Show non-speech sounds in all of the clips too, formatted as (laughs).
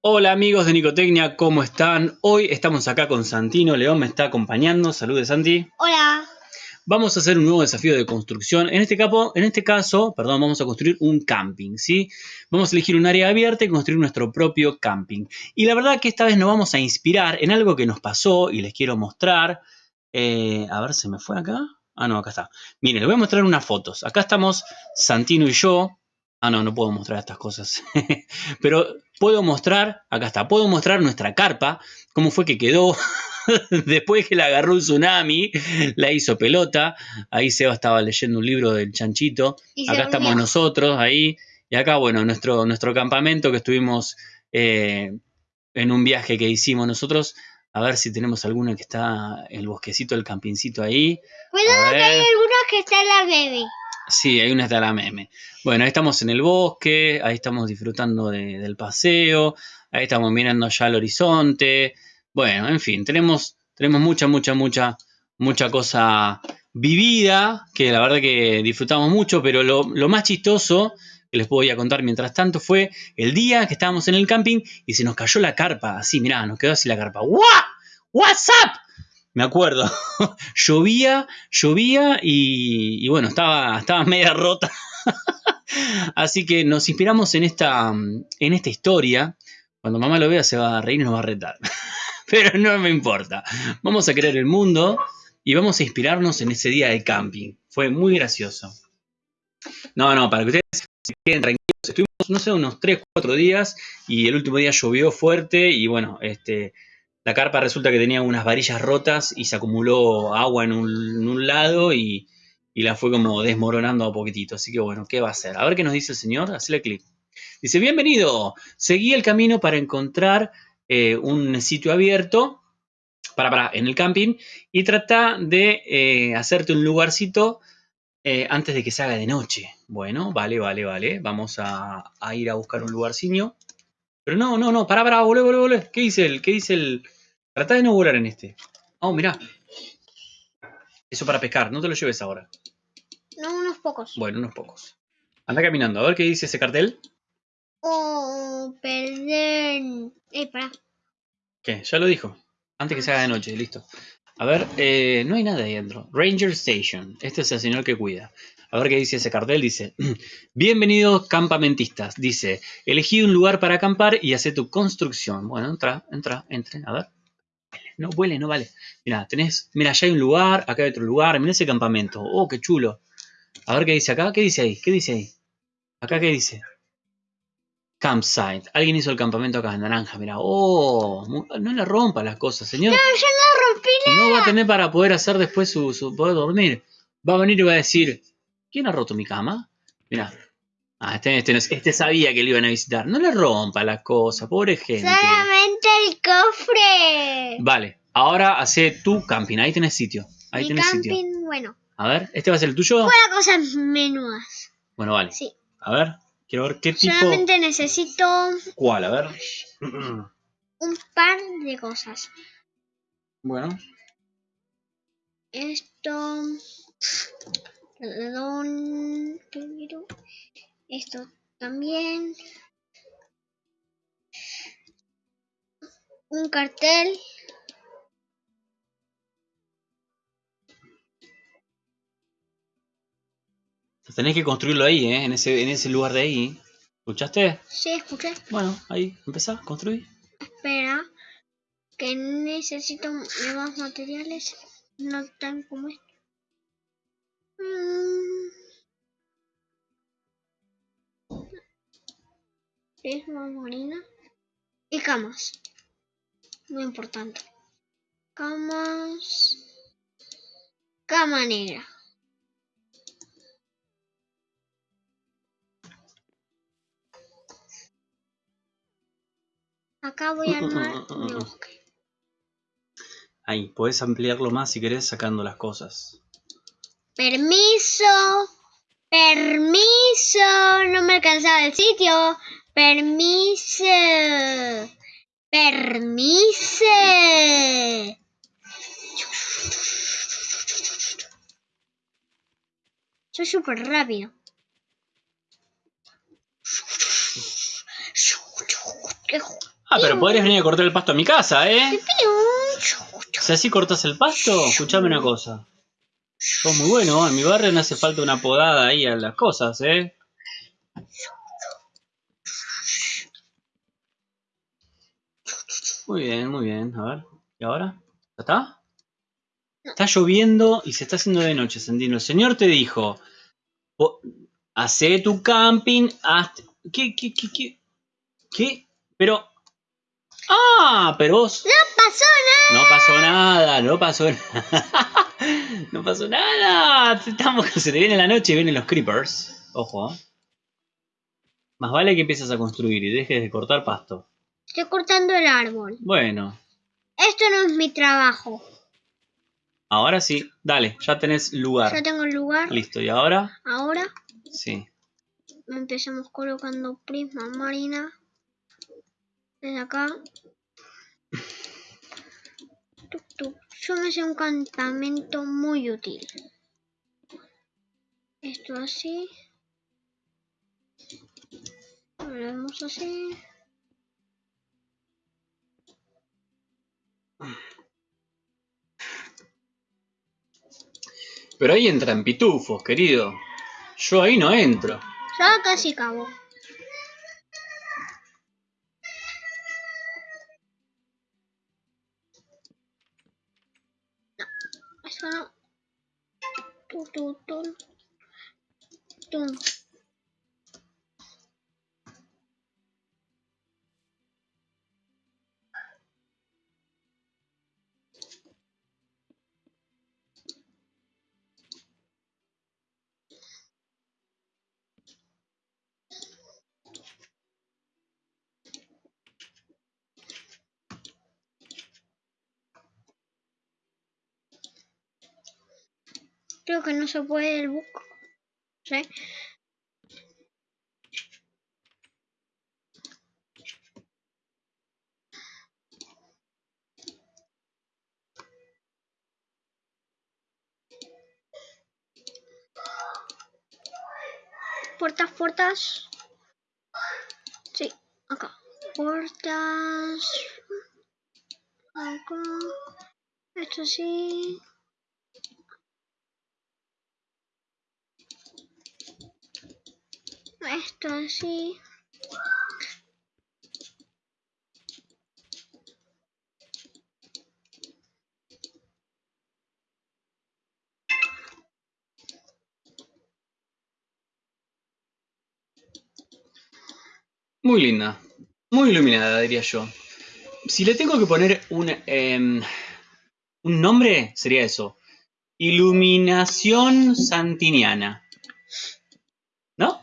Hola amigos de Nicotecnia, ¿cómo están? Hoy estamos acá con Santino, León me está acompañando. Saludos Santi. Hola. Vamos a hacer un nuevo desafío de construcción. En este, caso, en este caso, perdón, vamos a construir un camping, ¿sí? Vamos a elegir un área abierta y construir nuestro propio camping. Y la verdad que esta vez nos vamos a inspirar en algo que nos pasó y les quiero mostrar. Eh, a ver, ¿se me fue acá? Ah, no, acá está. Miren, les voy a mostrar unas fotos. Acá estamos Santino y yo. Ah, no, no puedo mostrar estas cosas. (laughs) Pero puedo mostrar, acá está, puedo mostrar nuestra carpa, cómo fue que quedó. (laughs) Después que la agarró un tsunami, la hizo pelota. Ahí Seba estaba leyendo un libro del chanchito. Acá estamos nosotros, ahí. Y acá, bueno, nuestro, nuestro campamento que estuvimos eh, en un viaje que hicimos nosotros. A ver si tenemos alguna que está en el bosquecito, el campincito ahí. Cuidado que hay alguna que está en la meme. Sí, hay una está la meme. Bueno, ahí estamos en el bosque, ahí estamos disfrutando del paseo, ahí estamos mirando ya el horizonte. Bueno, en fin, tenemos, tenemos mucha, mucha, mucha, mucha cosa vivida, que la verdad que disfrutamos mucho, pero lo, más chistoso que les voy a contar mientras tanto fue el día que estábamos en el camping y se nos cayó la carpa, así, mirá, nos quedó así la carpa. ¡Wow! ¿What's up? Me acuerdo, (laughs) llovía, llovía y, y, bueno, estaba, estaba media rota. (laughs) así que nos inspiramos en esta, en esta historia. Cuando mamá lo vea se va a reír y nos va a retar. (laughs) pero no me importa. Vamos a crear el mundo y vamos a inspirarnos en ese día de camping. Fue muy gracioso. No, no, para que ustedes se queden tranquilos. Estuvimos, no sé, unos 3, 4 días y el último día llovió fuerte y bueno, este, la carpa resulta que tenía unas varillas rotas y se acumuló agua en un, lado y, la fue como desmoronando a poquitito. Así que bueno, ¿qué va a hacer? A ver qué nos dice el señor. Hacele clic. Dice, bienvenido. Seguí el camino para encontrar eh, un sitio abierto para, para, en el camping y trata de eh, hacerte un lugarcito eh, antes de que se haga de noche. Bueno, vale, vale, vale. Vamos a, ir a buscar un lugarcillo. Pero no, no, no, para, para, volé, volé, volé. ¿Qué dice el? ¿Qué dice el? Trata de no volar en este. Oh, mirá. Eso para pescar, no te lo lleves ahora. No, unos pocos. Bueno, unos pocos. Anda caminando, a ver qué dice ese cartel. Oh, perdón. Eh. ¿Qué? Ya lo dijo. Antes que se haga de noche, listo. A ver, eh, no hay nada ahí adentro. Ranger Station. Este es el señor que cuida. A ver qué dice ese cartel. Dice, (clears throat) bienvenidos campamentistas. Dice, elegí un lugar para acampar y hace tu construcción. Bueno, entra, entra, entren. A ver. No huele, no vale. Mira, tenés, mira, allá hay un lugar, acá hay otro lugar. Mira ese campamento. Oh, qué chulo. A ver qué dice acá. ¿Qué dice ahí? ¿Qué dice ahí? Acá qué dice. Campsite. Alguien hizo el campamento acá en naranja, mira. Oh, no le rompa las cosas, señor. No, yo no rompí nada. No va a tener para poder hacer después su, su, poder dormir. Va a venir y va a decir, ¿quién ha roto mi cama? Mira. Ah, este, este, este sabía que le iban a visitar. No le rompa las cosas, pobre gente. Solamente el cofre. Vale, ahora hace tu camping. Ahí tenés sitio. Ahí mi tenés camping, sitio. bueno. A ver, ¿este va a ser el tuyo? Para cosas menudas. Bueno, vale. Sí. A ver. Quiero ver qué tipo... Solamente necesito... ¿Cuál? A ver. (clears throat) Un par de cosas. Bueno. Esto... Perdón. Esto también. Un cartel. Tenés que construirlo ahí, ¿eh? En ese, en ese lugar de ahí. ¿Escuchaste? Sí, escuché. Bueno, ahí, empezá, construir. Espera, que necesito más materiales. No tan como esto. Mm. Marina. Y camas. Muy importante. Camas. Cama negra. Acá voy a armar (laughs) mi bosque. Ahí, puedes ampliarlo más si querés sacando las cosas. Permiso. Permiso. No me alcanzaba el sitio. Permiso. Permiso. Soy súper rápido. Ah, pero podrías venir a cortar el pasto a mi casa, ¿eh? Si así cortas el pasto, escuchame una cosa. Sos muy bueno, en mi barrio no hace falta una podada ahí a las cosas, ¿eh? Muy bien, muy bien. A ver, ¿y ahora? ¿Ya está? Está lloviendo y se está haciendo de noche, Sandino. El señor te dijo, "Po- hacé tu camping hasta... ¿Qué, qué, qué, qué? ¿Qué? Pero... Ah, pero vos... No pasó nada. No pasó nada, no pasó nada. (laughs) no pasó nada. Estamos, (laughs) se te viene la noche y vienen los creepers. Ojo. ¿eh? Más vale que empieces a construir y dejes de cortar pasto. Estoy cortando el árbol. Bueno, Esto no es mi trabajo. ahora sí. Dale, ya tenés lugar. Ya tengo el lugar. Listo, ¿y ahora? Ahora Sí. empezamos colocando prisma marina. Desde acá. Tuc, tuc. Yo me hice un campamento muy útil. Esto así. Lo vemos así. Pero ahí entran pitufos, querido. Yo ahí no entro. Ya casi acabó. No, eso no. Tu, tu, tu. Tum. Creo que no se puede el buco. ¿Sí? Puertas, puertas. Sí, acá. Puertas. Acá. Esto sí. Esto así. Muy linda. Muy iluminada, diría yo. Si le tengo que poner un, em, un nombre, sería eso. Iluminación santiniana. ¿No?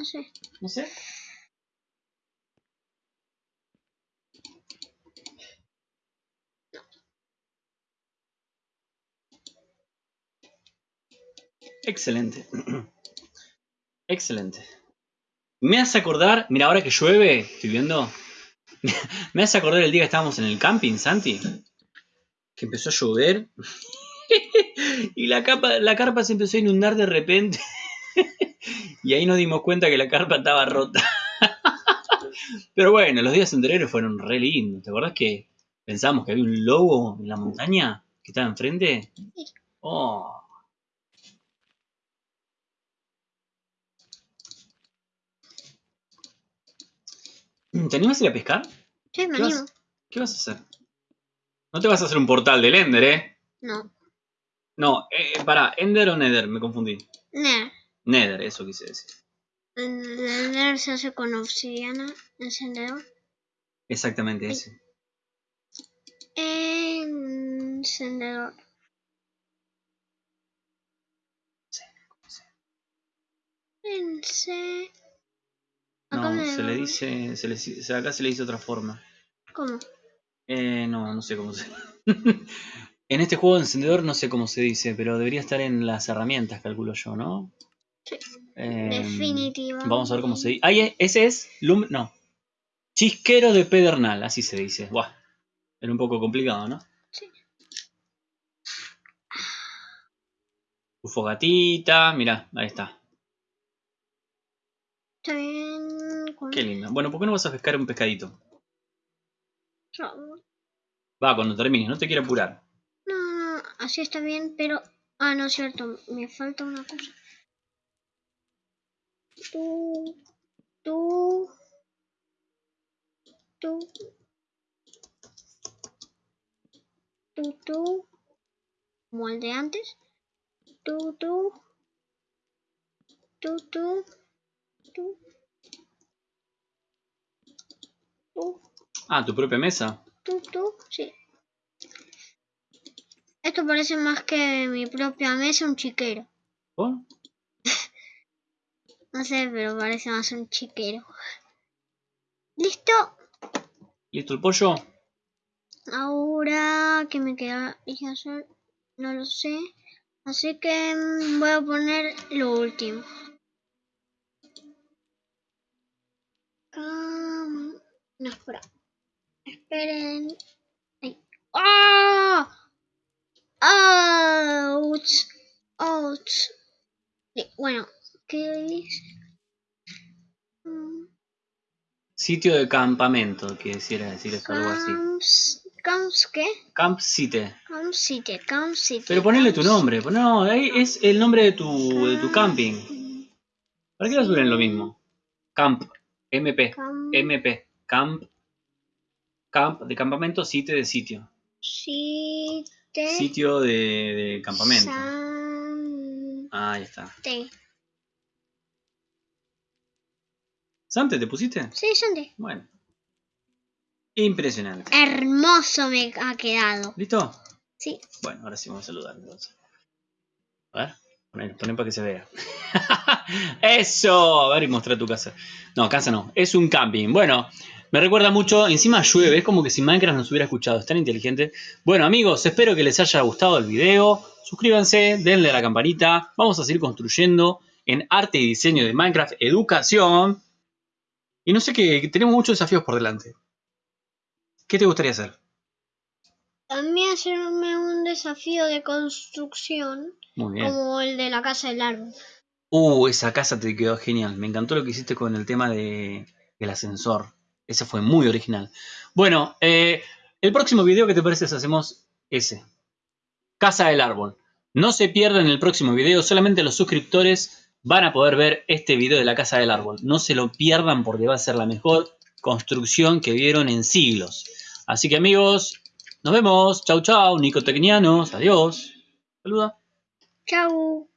No sé. No sé. Excelente. (clears throat) Excelente. Me hace acordar, mira, ahora que llueve, estoy viendo. (laughs) Me hace acordar el día que estábamos en el camping, Santi. Que empezó a llover. (laughs) y la, capa, la carpa se empezó a inundar de repente. (laughs) y ahí nos dimos cuenta que la carpa estaba rota. (laughs) Pero bueno, los días anteriores fueron re lindos. ¿Te acordás que pensamos que había un lobo en la montaña que estaba enfrente? Sí. Oh. ¿Te animas a ir a pescar? Sí, me ¿Qué vas, animo. ¿Qué vas a hacer? No te vas a hacer un portal del Ender, ¿eh? No. No, eh, para, ¿Ender o Nether? Me confundí. Ner. Nether, eso quise decir. El Ner se hace con obsidiana, encendedor. Exactamente ese. Encendedor. No, me se le dice, se le, acá se le dice otra forma. ¿Cómo? Eh, no, no sé cómo se... (laughs) en este juego de encendedor no sé cómo se dice, pero debería estar en las herramientas, calculo yo, ¿no? Sí. Definitivamente. Vamos a ver cómo se dice. Ahí, ese es lum... No. Chisquero de pedernal, así se dice. Buah. Era un poco complicado, ¿no? Sí. Tu fogatita, mirá, ahí está. Está bien. con- Qué lindo. Bueno, ¿por qué no vas a pescar un pescadito? Va, cuando termines, no te quiero apurar. No, no, así está bien, pero... Ah, no es cierto, me falta una cosa. Tú, tú, tú, tú, tú, como el de antes. Tú, tú, tú, tú, tú, tú. Ah, tu propia mesa. Tú, tú, sí. Esto parece más que mi propia mesa, un chiquero. No sé, pero parece más un chiquero. ¿Listo? ¿Listo el pollo? Ahora, ¿qué me queda hacer? No lo sé. Así que mm, voy a poner lo último. Cam- No, espera. Esperen. Ahí. ¡Ah! ¡Ouch! ¡Ouch! Sí, Bueno, ¿qué? Mm, Sitio de campamento, quisiera decir eso, algo así. Camps, ¿qué? Camp City. Camp City, Camp City. Pero ponele tu nombre. No, ahí es el nombre de tu, de tu camping. ¿Para qué lo suben lo mismo? Camp. MP. Camp MP. Camp. Camp de campamento, sitio de sitio. City. Sitio de, de campamento. Sante. Ahí está. Sí, ¿Sante te pusiste? Sante. Bueno. Impresionante. Hermoso me ha quedado. ¿Listo? Sí. Bueno, ahora sí vamos a saludar entonces. A ver, poné para que se vea. (laughs) ¡Eso! A ver y mostrar tu casa. No, casa no. Es un camping. Bueno, me recuerda mucho. Encima llueve. Es como que si Minecraft nos hubiera escuchado. Es tan inteligente. Bueno, amigos, espero que les haya gustado el video. Suscríbanse, denle a la campanita. Vamos a seguir construyendo en arte y diseño de Minecraft Educación. Y no sé qué, tenemos muchos desafíos por delante. ¿Qué te gustaría hacer? También hacerme un desafío de construcción Muy bien. como el de la casa del árbol. Uh, esa casa te quedó genial. Me encantó lo que hiciste con el tema de, del ascensor. Ese fue muy original. Bueno, eh, el próximo video, ¿qué te parece hacemos ese? Casa del árbol. No se pierdan el próximo video, solamente los suscriptores van a poder ver este video de la casa del árbol. No se lo pierdan porque va a ser la mejor construcción que vieron en siglos. Así que amigos, nos vemos. Chau chau, nicotecnianos. Adiós. Saluda. Chau.